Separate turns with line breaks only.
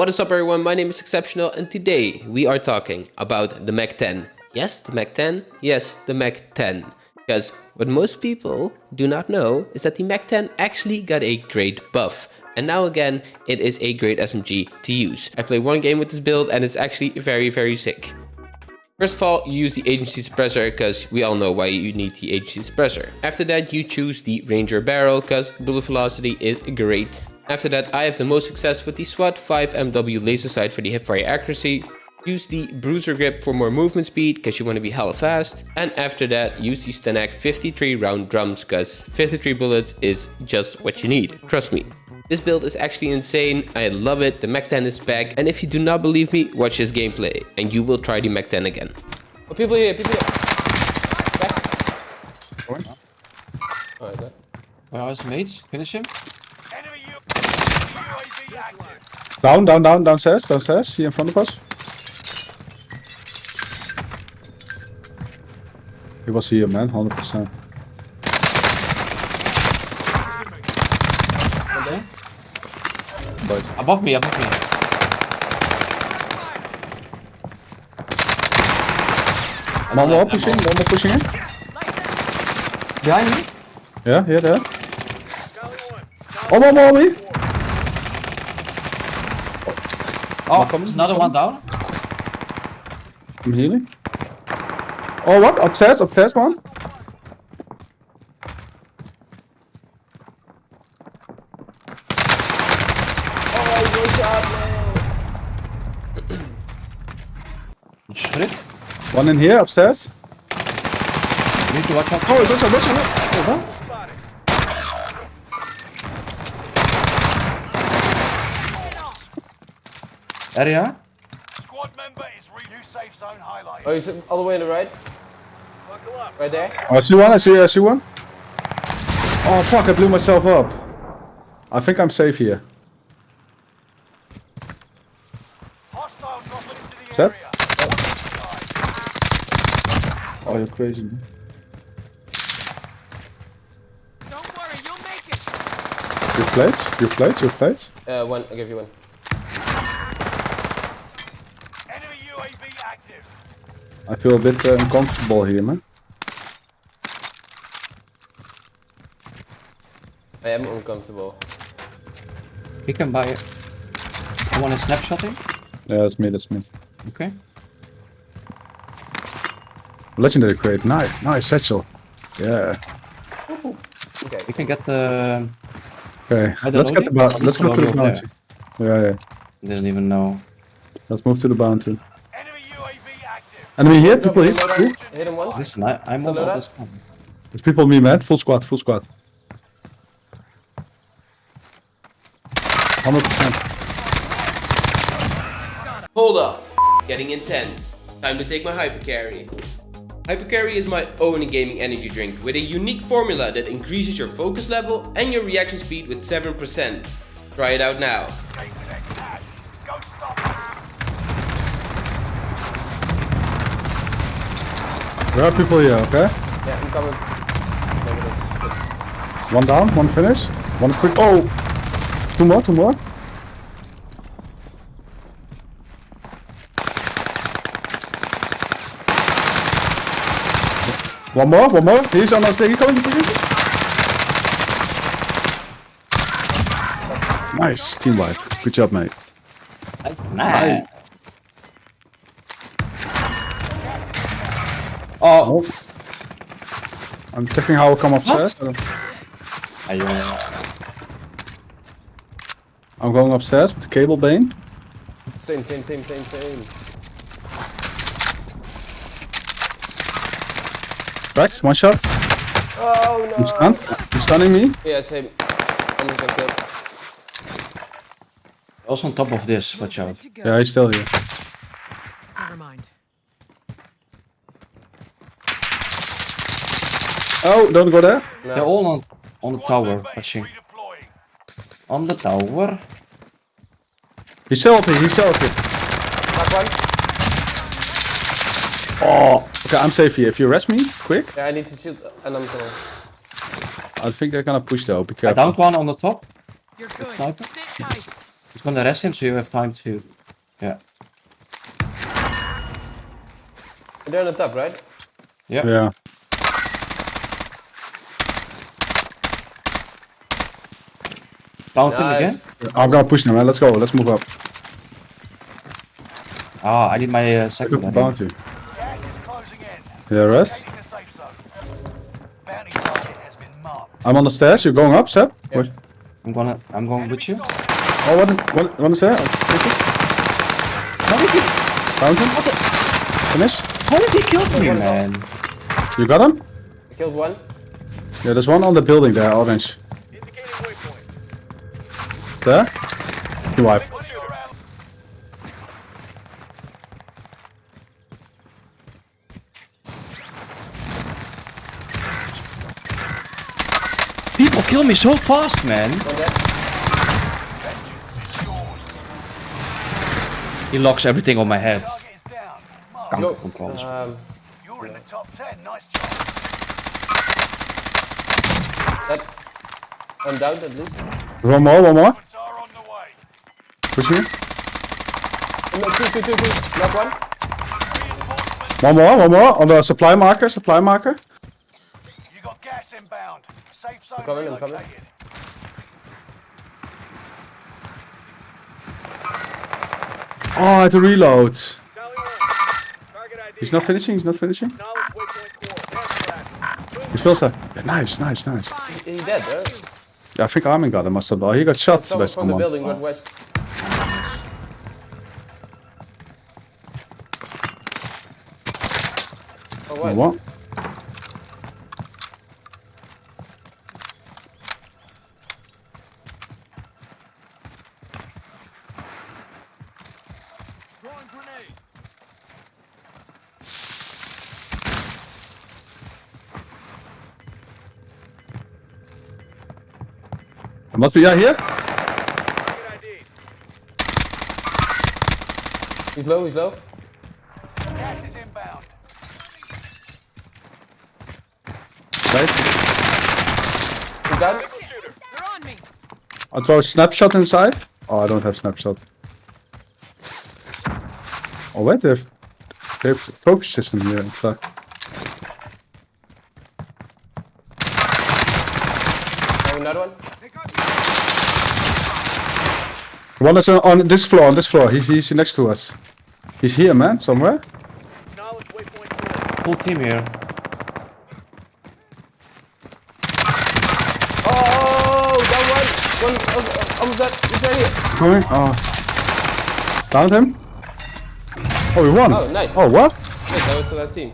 What is up everyone, my name is Exceptional and today we are talking about the Mac 10. Yes, the Mac 10? Yes, the Mac 10. Because what most people do not know is that the Mac 10 actually got a great buff. And now again, it is a great SMG to use. I played one game with this build and it's actually very, very sick. First of all, you use the agency suppressor because we all know why you need the agency suppressor. After that, you choose the Ranger barrel because bullet velocity is great. After that, I have the most success with the SWAT 5MW laser sight for the hipfire accuracy. Use the bruiser grip for more movement speed because you want to be hella fast. And after that, use the STANAG 53 round drums because 53 bullets is just what you need. Trust me. This build is actually insane, I love it, the Mac 10 is back, and if you do not believe me, watch this gameplay, and you will try the Mac 10 again. Oh, people here, people here! Back. Alright, good.
Where are his mates? Finish him.
Down, down, down, downstairs, downstairs, here in front of us. He was here, man, 100%.
Okay.
But
Above me, above me.
one more pushing, one more pushing in.
Behind me?
Yeah, yeah, there. One more, more, me.
Oh,
coming,
there's another one down.
I'm healing. Oh, what? Upstairs, upstairs one.
Shit.
One in here, upstairs.
Need to watch out.
Oh, watch out, watch out. Oh, what?
Area.
Squad member is re new safe zone highlight.
Oh, he's all the way on the right? Right there?
Oh, I see one, I see, I see one. Oh, fuck, I blew myself up. I think I'm safe here.
Hostile dropping into the
Set.
area.
Oh, you're crazy.
Don't worry, you'll make it.
Your plates, your plates, your plates.
Uh, one, I'll give you one.
I feel a bit uh, uncomfortable here, man.
I am uncomfortable.
He can buy it. I want a snapshotting.
Yeah, that's me, that's me.
Okay.
Legendary crate, nice, nice satchel. Yeah.
Okay.
Uh,
You can get the.
Okay, let's get the
the-
bounty. Let's go to the
over
bounty. Yeah, yeah.
Didn't even know.
Let's move to the bounty.
Enemy UAV active.
Here, people here.
Hit him once.
Listen, I, I'm on
Hello,
all this. one.
There's people on me, man. Full squad, full squad. 100%.
Hold up. Getting intense. Time to take my hypercarry. Hypercarry is my own gaming energy drink with a unique formula that increases your focus level and your reaction speed with 7%. Try it out now.
Take the next tag. Go stop.
There are people here, okay?
Yeah, I'm coming. Look this.
One down, one finish. One quick. Oh! Two more, two more. One more, one more. He's on us. He's coming. He's coming. Nice, team wipe. Good job, mate.
That's nice. Oh,
Oh. oh. I'm checking how I'll come upstairs.
are you,
I'm going upstairs with the cable bane.
Same, same, same, same, same.
Rex, one shot.
Oh
He's
no!
stunned. He's stunning me.
Yeah, same. I'm just gonna kill.
also on top of this. Watch out.
Yeah, he's still here. Oh, don't go there.
They're all on on the tower.
member is
Watching on the tower.
He's still up here. He's still up here.
Knock one.
Oh, okay, I'm safe here. If you arrest me, quick.
Yeah, I need to shoot and I'm coming.
I think they're gonna push though. Be
I
careful.
downed one on the top.
You're good.
Sniper?
Sit tight.
He's gonna rest him so you have time to. Yeah.
They're on the top, right?
Yeah.
Yeah.
Found him
Nice.
again.
I'm gonna push them, man. Let's go. Let's move up.
Ah, I need my uh, second one.
bounty.
Gas is closing in.
Yeah, rest.
Taking the safe zone. Bounty target has been marked.
I'm on the stairs. You're going up, Seb? Wait.
I'm gonna. I'm going with you.
Oh, what? What? What is there? Found him. Finish.
How did he kill me, man?
You got him?
I killed one.
Yeah, there's one on the building there, orange.
Indicating waypoint.
There? You wipe.
One of your allies.
People kill me so fast, man. He locks everything on my head.
Target is down. Marked.
Kanker
Go. Um,
You're in the top 10. Nice job.
that. I'm down at least.
One more, one more.
Goods are on the way.
Push me.
No, two, two, two, two. Knock one.
One more, one more. On the supply marker, supply marker.
You got gas inbound. Safe zone I'm
coming, I'm coming.
Oh, I had to reload.
Charlie 1. Target ID.
He's not finishing, he's not finishing.
Knowledge waypoint 4. Fast track.
He's still there. Yeah, nice, nice, nice.
He dead, right?
Yeah, I think Armin got him or something. Oh, he got shot by
Someone from the building, northwest. Oh, what?
What? It must be, yeah, here.
He's low, he's low.
Gas is inbound.
Right.
He's down.
Shooter.
They're on me.
I'll throw a snapshot inside. Oh, I don't have snapshot. Oh, wait, they have, they have focus system here inside.
Oh, another one.
One is on, on this floor, on this floor. He's, he's next to us. He's here, man, somewhere.
Knowledge waypoint 4.
Full team here.
Oh, down one. Oh, almost dead. He's right here.
Coming. Oh. Found him. Oh, we won.
Oh, nice.
Oh, what?
Yes, that was the last team.